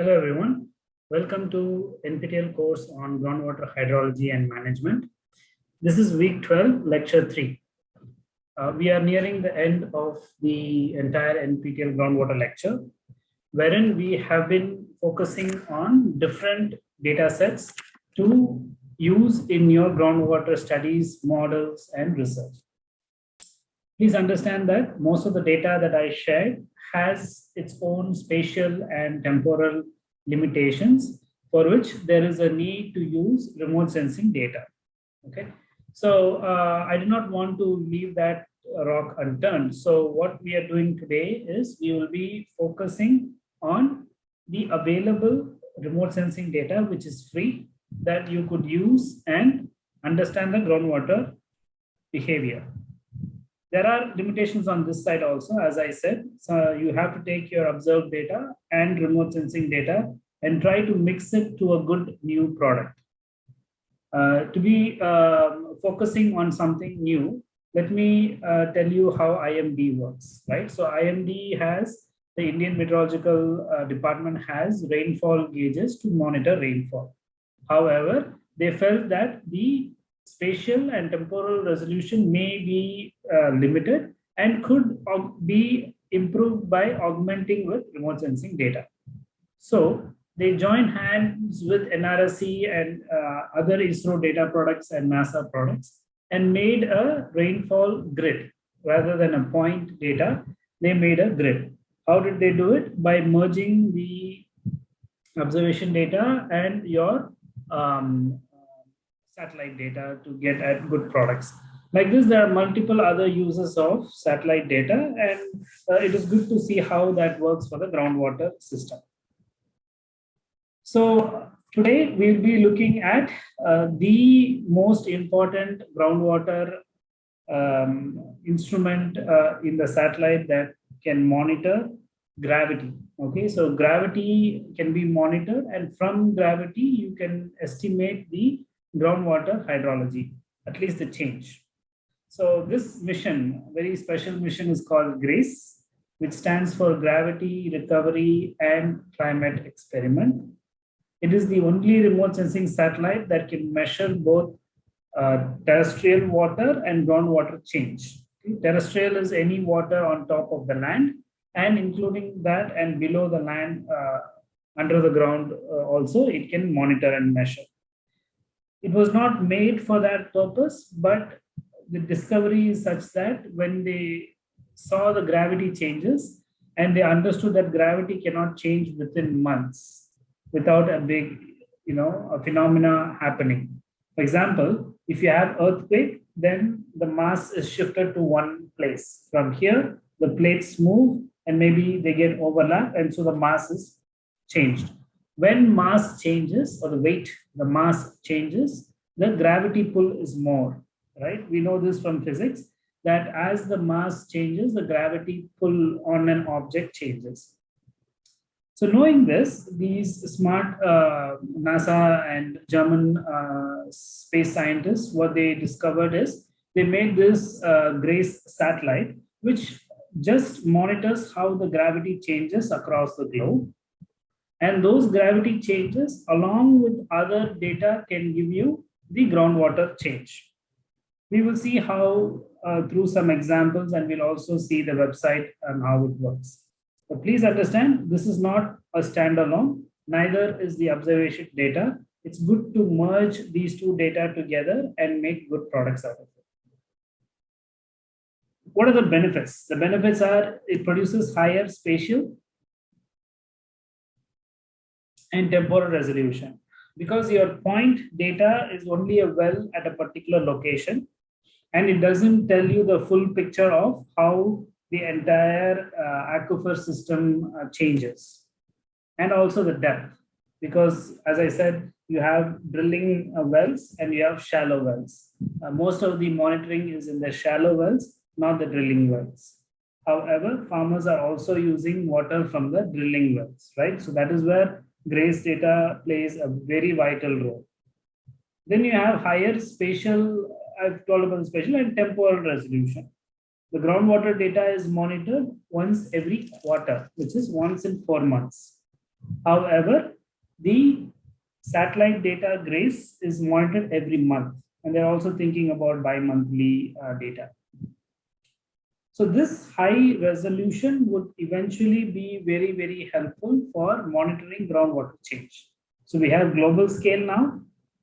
Hello, everyone. Welcome to NPTEL course on groundwater hydrology and management. This is week 12, lecture 3. Uh, we are nearing the end of the entire NPTEL groundwater lecture, wherein we have been focusing on different data sets to use in your groundwater studies, models, and research. Please understand that most of the data that I shared has its own spatial and temporal limitations for which there is a need to use remote sensing data. Okay, so uh, I do not want to leave that rock unturned. So what we are doing today is we will be focusing on the available remote sensing data, which is free, that you could use and understand the groundwater behavior. There are limitations on this side also, as I said. So you have to take your observed data and remote sensing data and try to mix it to a good new product. Uh, to be um, focusing on something new, let me uh, tell you how IMD works, right? So IMD has, the Indian Meteorological uh, Department has rainfall gauges to monitor rainfall. However, they felt that the spatial and temporal resolution may be uh, limited and could be improved by augmenting with remote sensing data. So they joined hands with NRSC and uh, other ISRO data products and NASA products and made a rainfall grid rather than a point data. They made a grid. How did they do it? By merging the observation data and your um, satellite data to get at good products. Like this, there are multiple other uses of satellite data, and uh, it is good to see how that works for the groundwater system. So today we'll be looking at uh, the most important groundwater um, instrument uh, in the satellite that can monitor gravity. Okay, so gravity can be monitored, and from gravity, you can estimate the groundwater hydrology, at least the change. So this mission, very special mission is called GRACE, which stands for Gravity Recovery and Climate Experiment. It is the only remote sensing satellite that can measure both uh, terrestrial water and groundwater change. Okay? Terrestrial is any water on top of the land and including that and below the land uh, under the ground uh, also it can monitor and measure. It was not made for that purpose, but the discovery is such that when they saw the gravity changes and they understood that gravity cannot change within months without a big, you know, a phenomena happening. For example, if you have earthquake, then the mass is shifted to one place. From here, the plates move and maybe they get overlap and so the mass is changed. When mass changes or the weight, the mass changes, the gravity pull is more, right? We know this from physics that as the mass changes, the gravity pull on an object changes. So knowing this, these smart uh, NASA and German uh, space scientists, what they discovered is they made this uh, GRACE satellite, which just monitors how the gravity changes across the globe. And those gravity changes along with other data can give you the groundwater change. We will see how uh, through some examples and we'll also see the website and how it works. But please understand, this is not a standalone, neither is the observation data. It's good to merge these two data together and make good products out of it. What are the benefits? The benefits are it produces higher spatial and temporal resolution. Because your point data is only a well at a particular location and it doesn't tell you the full picture of how the entire uh, aquifer system uh, changes. And also the depth. Because as i said you have drilling uh, wells and you have shallow wells. Uh, most of the monitoring is in the shallow wells not the drilling wells. However farmers are also using water from the drilling wells right? So that is where GRACE data plays a very vital role. Then you have higher spatial, I've told about spatial and temporal resolution. The groundwater data is monitored once every quarter, which is once in four months. However, the satellite data GRACE is monitored every month, and they're also thinking about bi-monthly uh, data. So this high resolution would eventually be very, very helpful for monitoring groundwater change. So we have global scale now.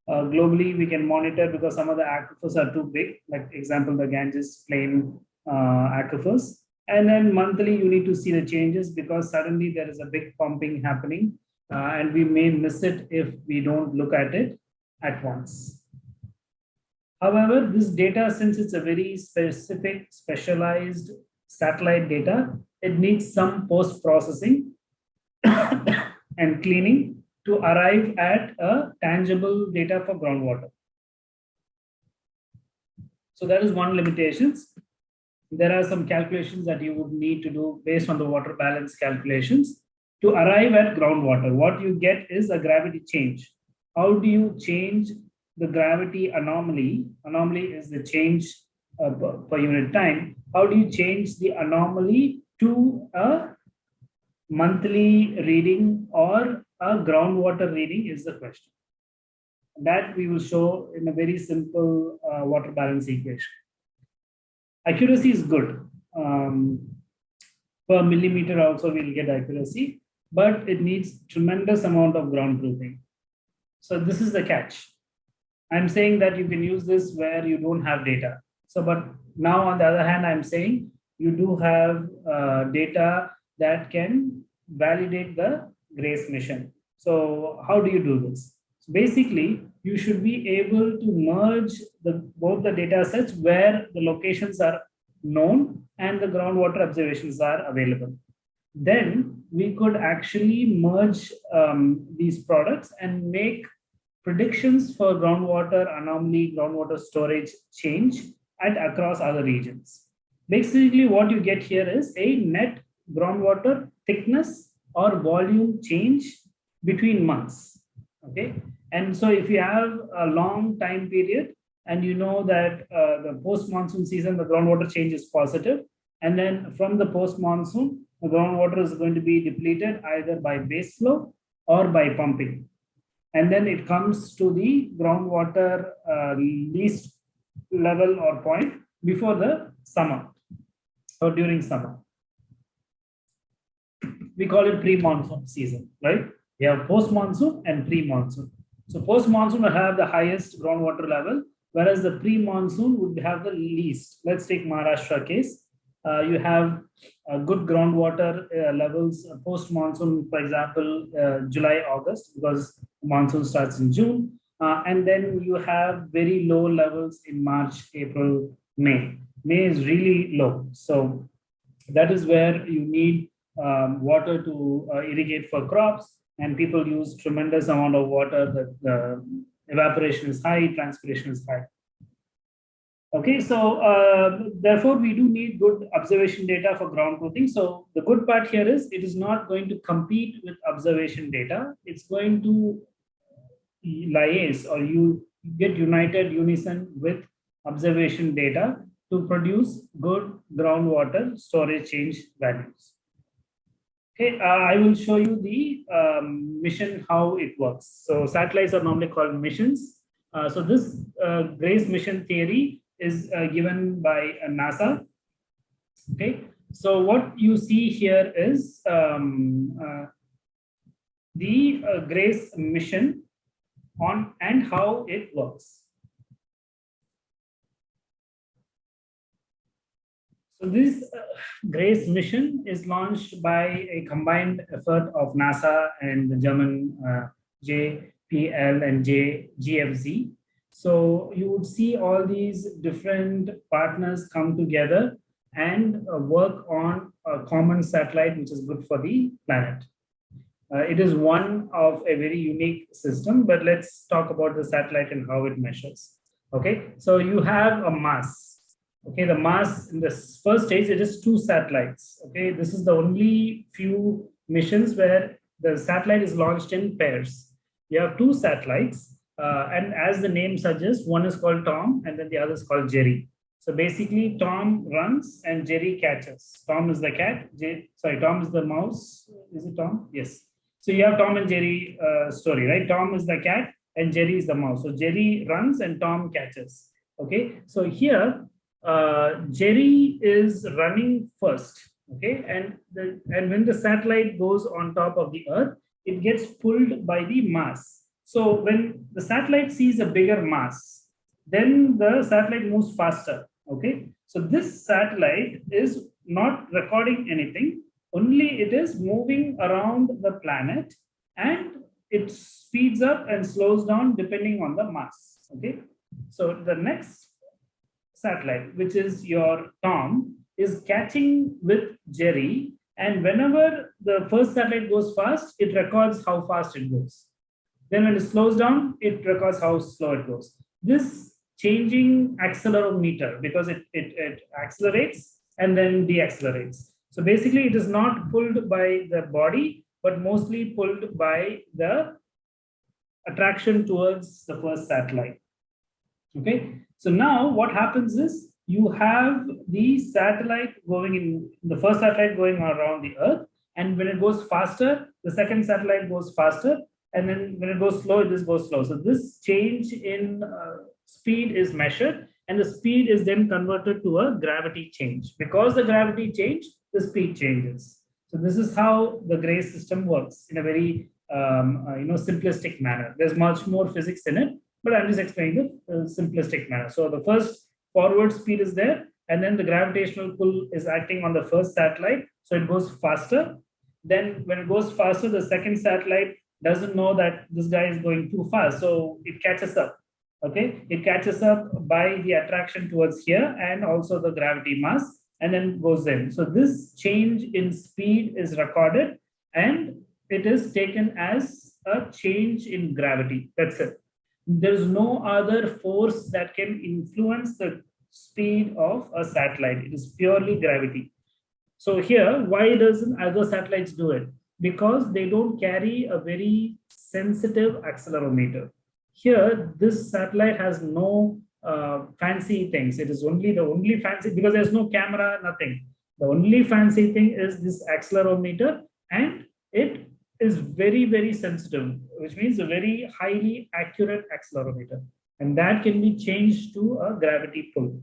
Uh, globally, we can monitor because some of the aquifers are too big, like example, the Ganges plain uh, aquifers. And then monthly, you need to see the changes because suddenly there is a big pumping happening uh, and we may miss it if we don't look at it at once. However, this data, since it's a very specific, specialized satellite data, it needs some post-processing and cleaning to arrive at a tangible data for groundwater. So that is one limitations. There are some calculations that you would need to do based on the water balance calculations to arrive at groundwater. What you get is a gravity change. How do you change the gravity anomaly, anomaly is the change uh, per unit time. How do you change the anomaly to a monthly reading or a groundwater reading is the question. That we will show in a very simple uh, water balance equation. Accuracy is good. Um, per millimeter also we'll get accuracy, but it needs tremendous amount of ground truthing. So this is the catch. I'm saying that you can use this where you don't have data. So, but now on the other hand, I'm saying you do have uh, data that can validate the GRACE mission. So how do you do this? So basically, you should be able to merge the, both the data sets where the locations are known and the groundwater observations are available. Then we could actually merge um, these products and make predictions for groundwater anomaly, groundwater storage change and across other regions. Basically, what you get here is a net groundwater thickness or volume change between months. Okay. And so if you have a long time period and you know that uh, the post-monsoon season, the groundwater change is positive, and then from the post-monsoon, the groundwater is going to be depleted either by base flow or by pumping and then it comes to the groundwater uh, least level or point before the summer or during summer. We call it pre-monsoon season, right? We have post-monsoon and pre-monsoon. So post-monsoon will have the highest groundwater level, whereas the pre-monsoon would have the least. Let's take Maharashtra case. Uh, you have uh, good groundwater uh, levels post monsoon, for example, July, August, because monsoon starts in June. and then you have very low levels in March, April, May. May is really low. So that is where you need um, water to uh, irrigate for crops and people use tremendous amount of water the evaporation is high transpiration is high Okay, so uh, therefore we do need good observation data for ground truthing. So the good part here is it is not going to compete with observation data. It's going to liaise or you get united unison with observation data to produce good groundwater storage change values. Okay, uh, I will show you the um, mission, how it works. So satellites are normally called missions. Uh, so this uh, GRACE mission theory is uh, given by uh, NASA. Okay, so what you see here is um, uh, the uh, GRACE mission on and how it works. So this uh, GRACE mission is launched by a combined effort of NASA and the German uh, JPL and J, GFZ. So you would see all these different partners come together and uh, work on a common satellite, which is good for the planet. Uh, it is one of a very unique system, but let's talk about the satellite and how it measures. Okay, so you have a mass. Okay, the mass in this first stage, it is two satellites. Okay, this is the only few missions where the satellite is launched in pairs. You have two satellites uh, and as the name suggests, one is called Tom and then the other is called Jerry. So basically, Tom runs and Jerry catches. Tom is the cat. J sorry, Tom is the mouse. Is it Tom? Yes. So you have Tom and Jerry uh, story, right? Tom is the cat and Jerry is the mouse. So Jerry runs and Tom catches. Okay, so here uh, Jerry is running first. Okay, and the, and when the satellite goes on top of the Earth, it gets pulled by the mass. So when the satellite sees a bigger mass, then the satellite moves faster. Okay, so this satellite is not recording anything, only it is moving around the planet and it speeds up and slows down depending on the mass. Okay, so the next satellite, which is your Tom, is catching with Jerry. And whenever the first satellite goes fast, it records how fast it goes. Then when it slows down, it records how slow it goes. This changing accelerometer, because it, it, it accelerates and then deaccelerates. So basically it is not pulled by the body, but mostly pulled by the attraction towards the first satellite. Okay, so now what happens is you have the satellite going in, the first satellite going around the Earth, and when it goes faster, the second satellite goes faster, and then when it goes slow, this goes slow. So this change in uh, speed is measured, and the speed is then converted to a gravity change. Because the gravity change, the speed changes. So this is how the GRACE system works in a very um, uh, you know simplistic manner. There's much more physics in it, but I'm just explaining the uh, simplistic manner. So the first forward speed is there, and then the gravitational pull is acting on the first satellite, so it goes faster. Then when it goes faster, the second satellite doesn't know that this guy is going too fast, so it catches up. Okay, it catches up by the attraction towards here and also the gravity mass, and then goes in. So this change in speed is recorded, and it is taken as a change in gravity. That's it. There's no other force that can influence the speed of a satellite. It is purely gravity. So here, why doesn't other satellites do it? Because they don't carry a very sensitive accelerometer. Here, this satellite has no uh, fancy things. It is only the only fancy, because there's no camera, nothing. The only fancy thing is this accelerometer and it is very, very sensitive, which means a very highly accurate accelerometer. And that can be changed to a gravity pull.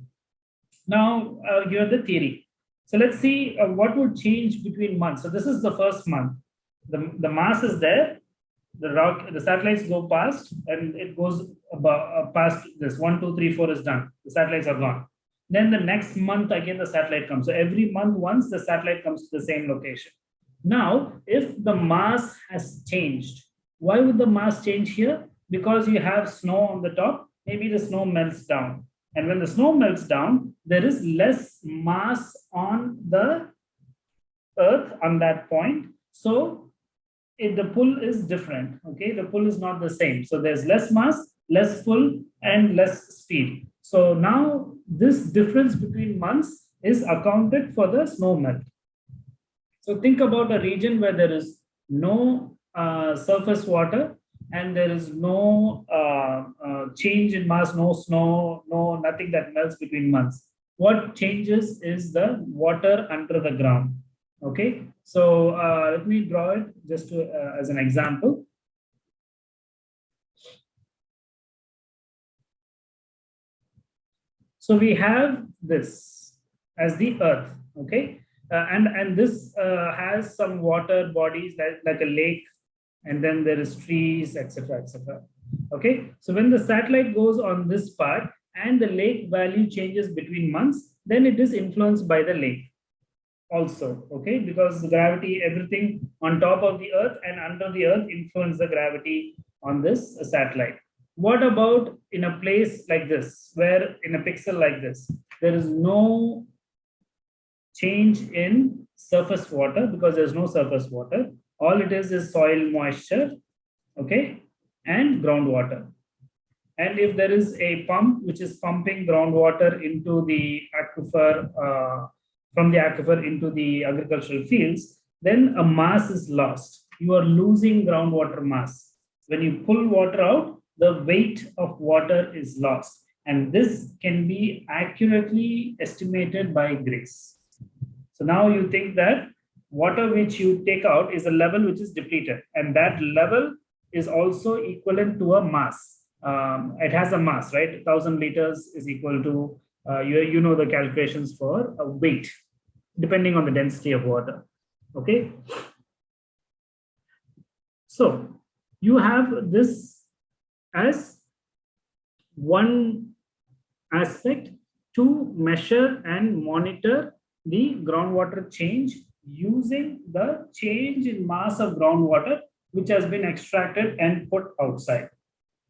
Now, uh, you have the theory. So let's see uh, what would change between months. So this is the first month. The, the mass is there. The rock, the satellites go past, and it goes about, uh, past this. One, two, three, four is done. The satellites are gone. Then the next month again the satellite comes. So every month once the satellite comes to the same location. Now, if the mass has changed, why would the mass change here? Because you have snow on the top, maybe the snow melts down. And when the snow melts down, there is less mass on the earth on that point. So it, the pull is different. Okay, the pull is not the same. So there's less mass, less pull, and less speed. So now this difference between months is accounted for the snow melt. So think about a region where there is no uh, surface water and there is no uh, uh, change in mass, no snow, no nothing that melts between months. What changes is the water under the ground. Okay, so uh, let me draw it just to, uh, as an example. So we have this as the earth. Okay, uh, and and this uh, has some water bodies that like a lake and then there is trees etc etc okay so when the satellite goes on this part and the lake value changes between months then it is influenced by the lake also okay because the gravity everything on top of the earth and under the earth influence the gravity on this satellite what about in a place like this where in a pixel like this there is no change in surface water because there's no surface water. All it is is soil moisture, okay, and groundwater. And if there is a pump which is pumping groundwater into the aquifer, uh, from the aquifer into the agricultural fields, then a mass is lost. You are losing groundwater mass. When you pull water out, the weight of water is lost. And this can be accurately estimated by GRACE. So now you think that water which you take out is a level which is depleted. And that level is also equivalent to a mass. Um, it has a mass, right? 1000 liters is equal to, uh, you, you know the calculations for a weight, depending on the density of water, okay? So you have this as one aspect to measure and monitor the groundwater change using the change in mass of groundwater which has been extracted and put outside.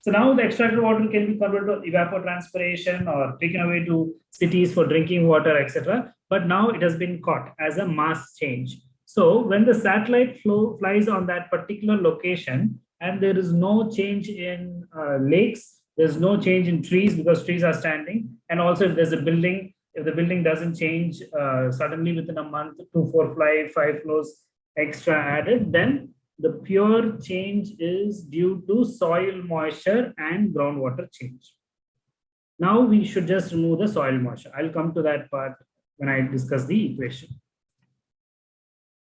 So now the extracted water can be converted to evapotranspiration or taken away to cities for drinking water, etc. But now it has been caught as a mass change. So when the satellite flow flies on that particular location and there is no change in uh, lakes, there's no change in trees because trees are standing. And also if there's a building, if the building doesn't change uh, suddenly within a month, two, four fly, floors extra added, then the pure change is due to soil moisture and groundwater change. Now we should just remove the soil moisture. I'll come to that part when I discuss the equation.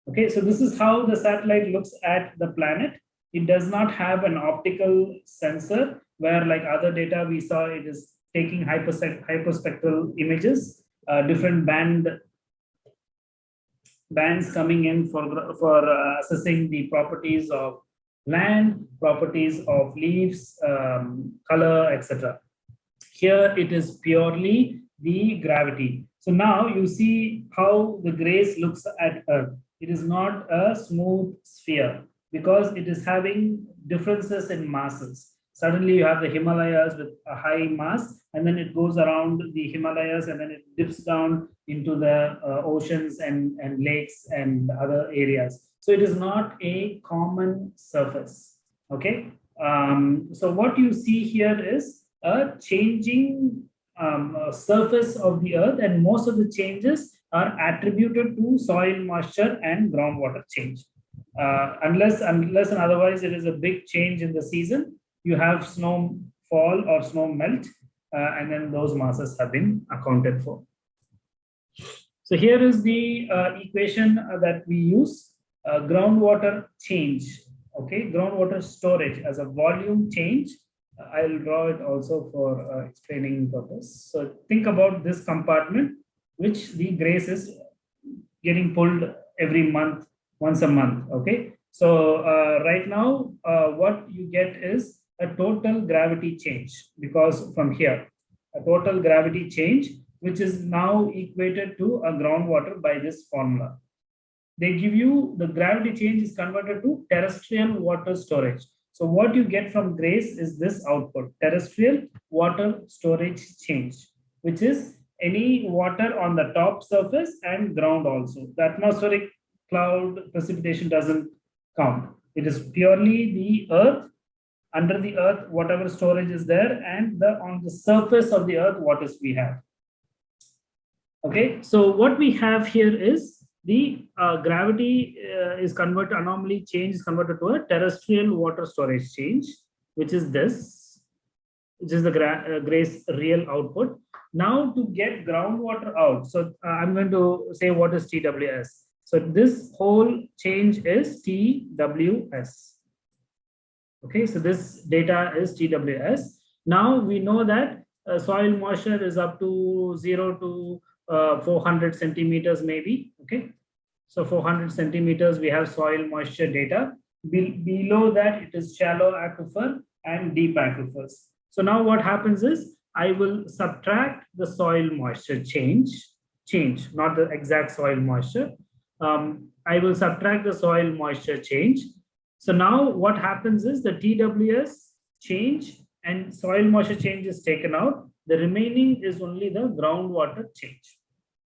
Okay, so this is how the satellite looks at the planet. It does not have an optical sensor where like other data we saw it is taking hyperspectral images, uh, different band bands coming in for, for uh, assessing the properties of land, properties of leaves, um, color, etc. Here it is purely the gravity. So now you see how the grace looks at Earth. It is not a smooth sphere because it is having differences in masses suddenly you have the Himalayas with a high mass, and then it goes around the Himalayas and then it dips down into the uh, oceans and, and lakes and other areas. So it is not a common surface. Okay. Um, so what you see here is a changing um, surface of the earth, and most of the changes are attributed to soil moisture and groundwater change. Uh, unless unless and otherwise it is a big change in the season, you have snow fall or snow melt, uh, and then those masses have been accounted for. So here is the uh, equation uh, that we use, uh, groundwater change, okay, groundwater storage as a volume change. Uh, I'll draw it also for uh, explaining purpose. So think about this compartment, which the grace is getting pulled every month, once a month, okay. So right now, what you get is a total gravity change because from here, a total gravity change, which is now equated to a groundwater by this formula. They give you the gravity change is converted to terrestrial water storage. So what you get from GRACE is this output, terrestrial water storage change, which is any water on the top surface and ground also. The atmospheric cloud precipitation doesn't count. It is purely the earth under the earth, whatever storage is there, and the on the surface of the earth, what is we have. Okay, so what we have here is the uh, gravity uh, is converted, anomaly change is converted to a terrestrial water storage change, which is this, which is the gra uh, GRACE real output. Now to get groundwater out, so uh, I'm going to say what is TWS. So this whole change is TWS. Okay, so this data is TWS. Now we know that uh, soil moisture is up to 0 to uh, 400 centimeters maybe. Okay, so 400 centimeters we have soil moisture data. Be below that it is shallow aquifer and deep aquifers. So now what happens is I will subtract the soil moisture change, change, not the exact soil moisture. Um, I will subtract the soil moisture change so now what happens is the TWS change and soil moisture change is taken out. The remaining is only the groundwater change.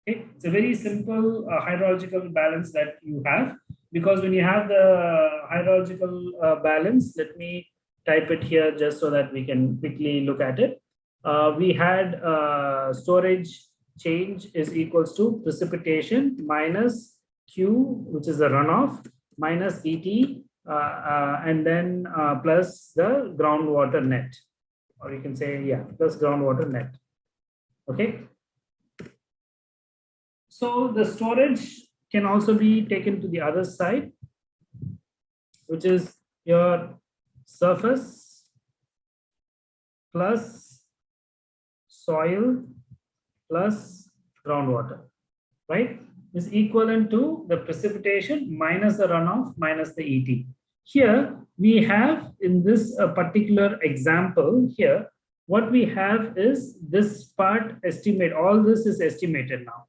Okay, it's a very simple uh, hydrological balance that you have because when you have the hydrological uh, balance, let me type it here just so that we can quickly look at it. Uh, we had uh, storage change is equals to precipitation minus Q, which is the runoff, minus ET and then uh, plus the groundwater net, or you can say, yeah, plus groundwater net. Okay. So the storage can also be taken to the other side, which is your surface plus soil plus groundwater, right? Is equivalent to the precipitation minus the runoff minus the ET. Here we have in this uh, particular example here, what we have is this part estimate, all this is estimated now.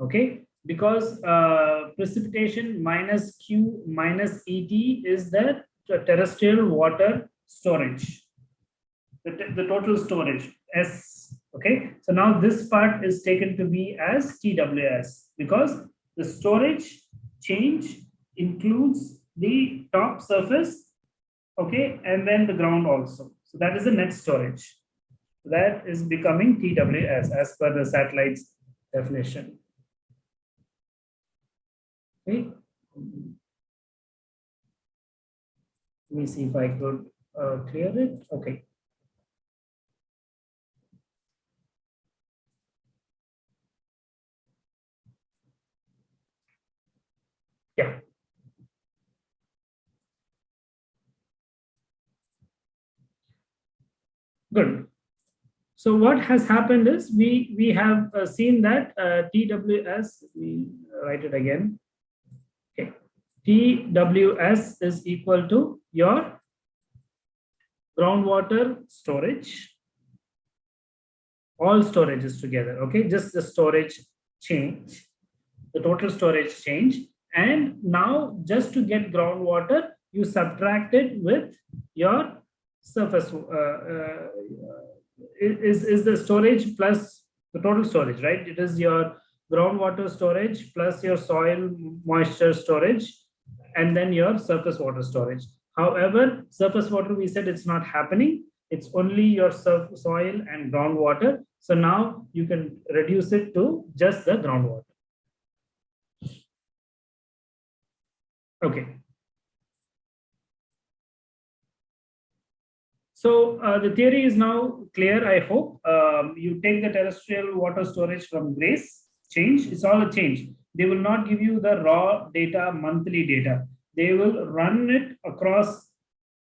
Okay, because uh, precipitation minus Q minus ET is the terrestrial water storage, the, the total storage S. Okay, so now this part is taken to be as TWS because the storage change includes the top surface, okay, and then the ground also. So that is the net storage. That is becoming TWS as per the satellite's definition. Okay. Let me see if I could uh, clear it. Okay. Yeah. Good. So what has happened is we we have uh, seen that uh, TWS, we write it again. Okay, TWS is equal to your groundwater storage, all storages together. Okay, just the storage change, the total storage change, and now just to get groundwater, you subtract it with your surface uh, uh, is is the storage plus the total storage right? It is your groundwater storage plus your soil moisture storage and then your surface water storage. However surface water we said it's not happening. It's only your soil and groundwater. So now you can reduce it to just the groundwater. Okay So uh, the theory is now clear, I hope. Um, you take the terrestrial water storage from GRACE, change, it's all a change. They will not give you the raw data, monthly data. They will run it across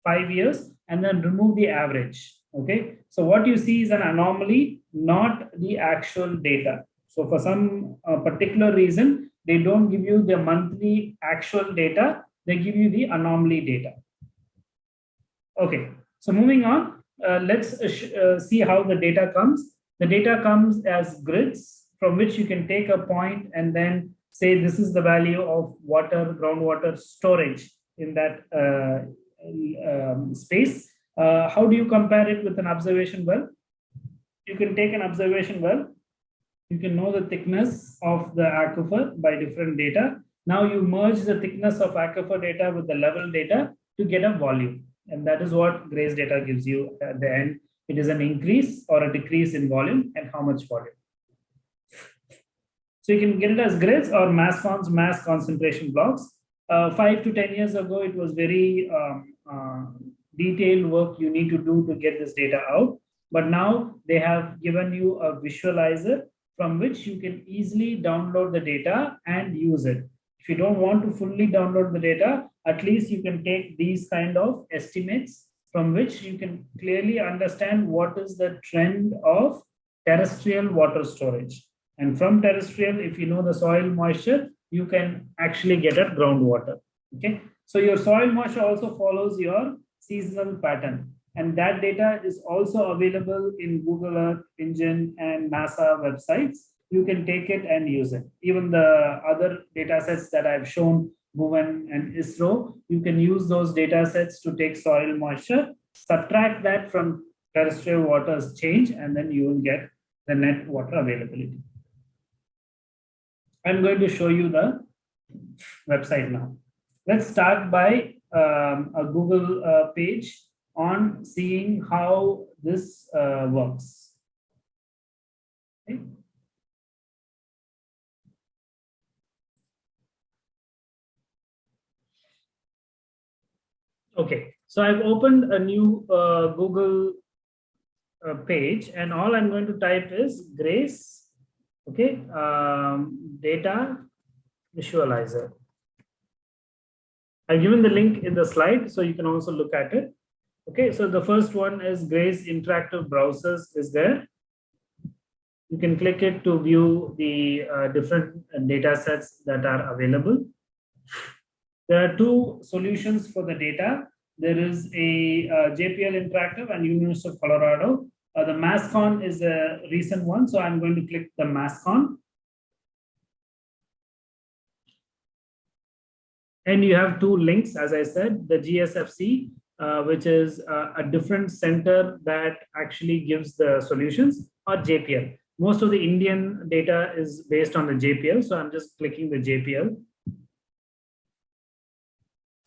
five years and then remove the average. Okay, so what you see is an anomaly, not the actual data. So for some uh, particular reason, they don't give you the monthly actual data, they give you the anomaly data. Okay, so moving on, uh, let's uh, uh, see how the data comes. The data comes as grids from which you can take a point and then say this is the value of water, groundwater storage in that uh, um, space. Uh, how do you compare it with an observation well? You can take an observation well. You can know the thickness of the aquifer by different data. Now you merge the thickness of aquifer data with the level data to get a volume. And that is what GRACE data gives you at the end. It is an increase or a decrease in volume and how much volume. So you can get it as grids or mass cons, mass concentration blocks. Uh, five to 10 years ago, it was very um, uh, detailed work you need to do to get this data out. But now they have given you a visualizer from which you can easily download the data and use it. If you don't want to fully download the data, at least you can take these kind of estimates from which you can clearly understand what is the trend of terrestrial water storage. And from terrestrial, if you know the soil moisture, you can actually get at groundwater. Okay, so your soil moisture also follows your seasonal pattern. And that data is also available in Google Earth Engine and NASA websites. You can take it and use it. Even the other data sets that I've shown MUON and ISRO, you can use those data sets to take soil moisture, subtract that from terrestrial waters change, and then you will get the net water availability. I'm going to show you the website now. Let's start by um, a Google uh, page on seeing how this uh, works. Okay. Okay, so I've opened a new uh, Google uh, page and all I'm going to type is Grace, okay, um, data visualizer. I've given the link in the slide, so you can also look at it. Okay, so the first one is Grace Interactive Browsers is there. You can click it to view the uh, different data sets that are available. There are two solutions for the data. There is a uh, JPL Interactive and University of Colorado. Uh, the MassCon is a recent one, so I'm going to click the MassCon. And you have two links, as I said, the GSFC, uh, which is uh, a different center that actually gives the solutions, or JPL. Most of the Indian data is based on the JPL, so I'm just clicking the JPL.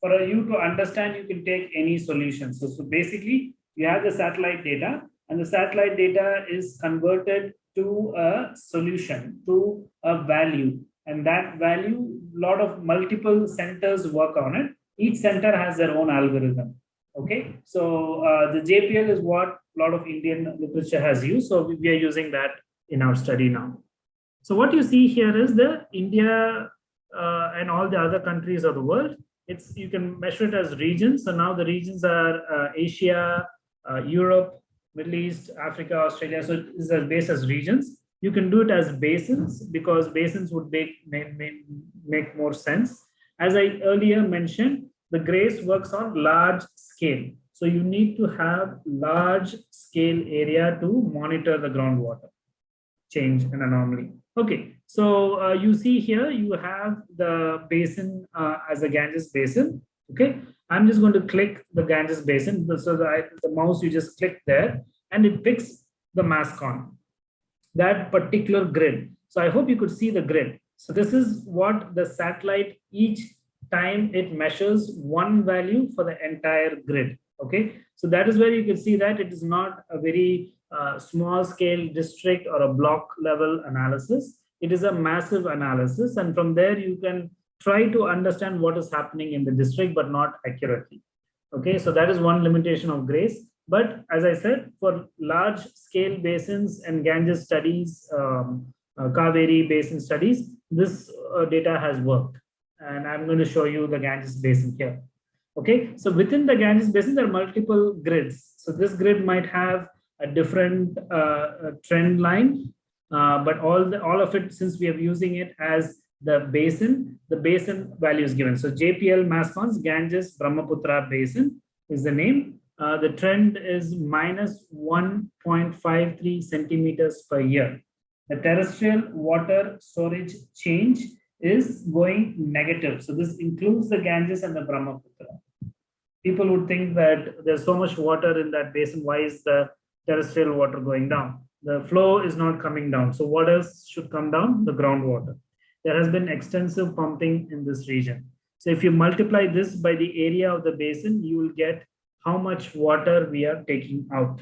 For you to understand, you can take any solution. So, so basically, you have the satellite data, and the satellite data is converted to a solution, to a value. And that value a lot of multiple centers work on it. Each center has their own algorithm okay? So uh, the jpl is what a lot of indian literature has used. So we are using that in our study now. So what you see here is the india uh, and all the other countries of the world it's you can measure it as regions so now the regions are uh, asia uh, europe middle east africa australia so it is is based as regions you can do it as basins because basins would make, make, make more sense. As I earlier mentioned, the GRACE works on large scale. So you need to have large scale area to monitor the groundwater change and anomaly. Okay, so uh, you see here, you have the basin uh, as a Ganges basin. Okay, I'm just going to click the Ganges basin. So the, the mouse, you just click there and it picks the mask on that particular grid. So I hope you could see the grid. So this is what the satellite each time it measures one value for the entire grid. Okay, so that is where you can see that it is not a very uh, small scale district or a block level analysis. It is a massive analysis. And from there, you can try to understand what is happening in the district, but not accurately. Okay, so that is one limitation of GRACE. But as I said, for large scale basins and Ganges studies, um, uh, Kaveri basin studies, this uh, data has worked. And I'm going to show you the Ganges basin here. Okay, so within the Ganges basin, there are multiple grids. So this grid might have a different uh, trend line, uh, but all the, all of it, since we are using it as the basin, the basin value is given. So JPL MassCons Ganges Brahmaputra Basin is the name uh, the trend is minus 1.53 centimeters per year. The terrestrial water storage change is going negative. So this includes the Ganges and the Brahmaputra. People would think that there's so much water in that basin. Why is the terrestrial water going down? The flow is not coming down. So what else should come down? The groundwater. There has been extensive pumping in this region. So if you multiply this by the area of the basin, you will get how much water we are taking out.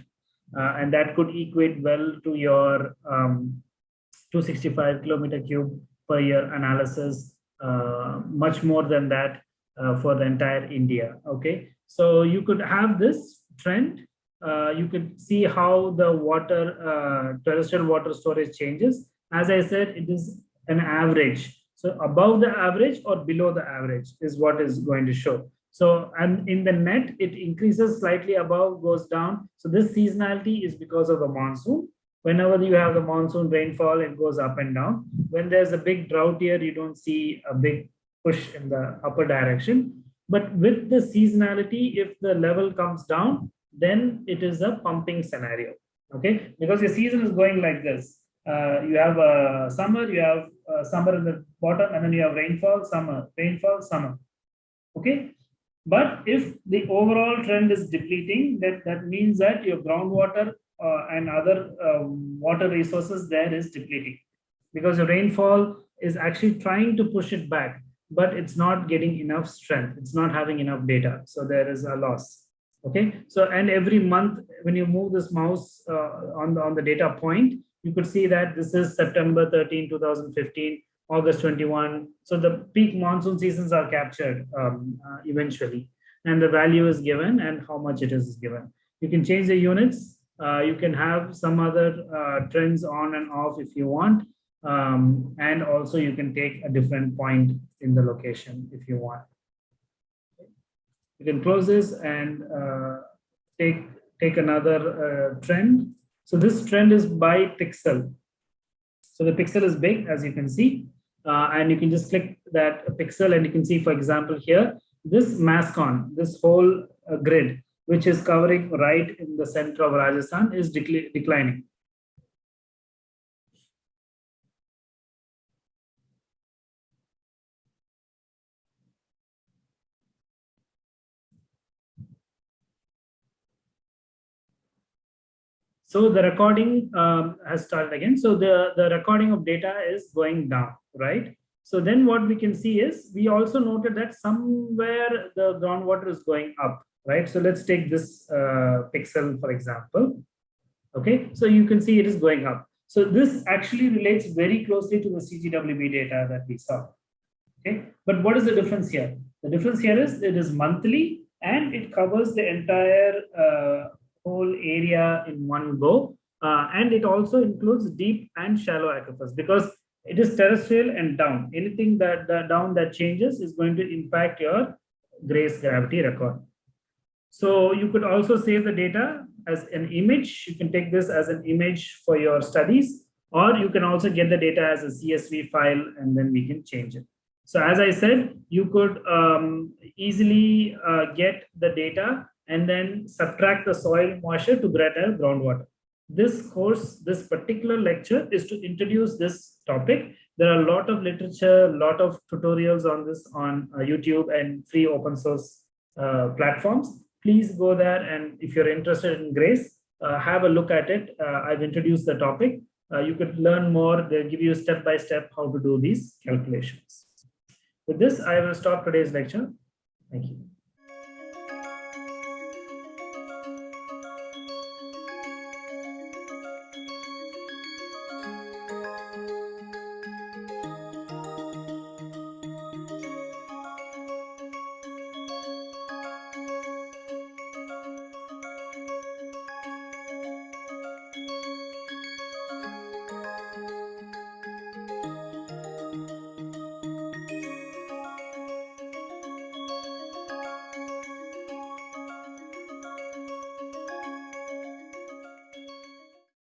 Uh, and that could equate well to your um, 265 kilometer cube per year analysis, uh, much more than that uh, for the entire India. Okay, so you could have this trend. Uh, you can see how the water, uh, terrestrial water storage changes. As I said, it is an average. So above the average or below the average is what is going to show. So, and in the net, it increases slightly above, goes down. So this seasonality is because of the monsoon. Whenever you have the monsoon rainfall, it goes up and down. When there's a big drought year, you don't see a big push in the upper direction. But with the seasonality, if the level comes down, then it is a pumping scenario. Okay, because your season is going like this. Uh, you have a summer, you have a summer in the bottom, and then you have rainfall, summer, rainfall, summer. Okay, but if the overall trend is depleting, that, that means that your groundwater uh, and other uh, water resources there is depleting because the rainfall is actually trying to push it back, but it's not getting enough strength. It's not having enough data. So there is a loss. Okay. So, and every month when you move this mouse uh, on, the, on the data point, you could see that this is September 13, 2015 August 21. So the peak monsoon seasons are captured um, uh, eventually, and the value is given and how much it is given. You can change the units. Uh, you can have some other uh, trends on and off if you want. Um, and also you can take a different point in the location if you want. You can close this and uh, take, take another uh, trend. So this trend is by pixel. So the pixel is big, as you can see, uh, and you can just click that pixel and you can see, for example, here, this MASCON, this whole uh, grid, which is covering right in the center of Rajasthan is declining. So the recording um, has started again. So the, the recording of data is going down, right? So then what we can see is we also noted that somewhere the groundwater is going up, right? So let's take this uh, pixel, for example. Okay, so you can see it is going up. So this actually relates very closely to the CGWB data that we saw. Okay, but what is the difference here? The difference here is it is monthly and it covers the entire uh, whole area in one go. Uh, and it also includes deep and shallow aquifers because it is terrestrial and down. Anything that the down that changes is going to impact your GRACE gravity record. So you could also save the data as an image. You can take this as an image for your studies, or you can also get the data as a CSV file and then we can change it. So as I said, you could um, easily uh, get the data and then subtract the soil moisture to a groundwater. This course, this particular lecture is to introduce this topic. There are a lot of literature, a lot of tutorials on this on uh, YouTube and free open source uh, platforms. Please go there and if you're interested in GRACE, uh, have a look at it. Uh, I've introduced the topic. Uh, you could learn more. They'll give you step by step how to do these calculations. With this, I will stop today's lecture. Thank you.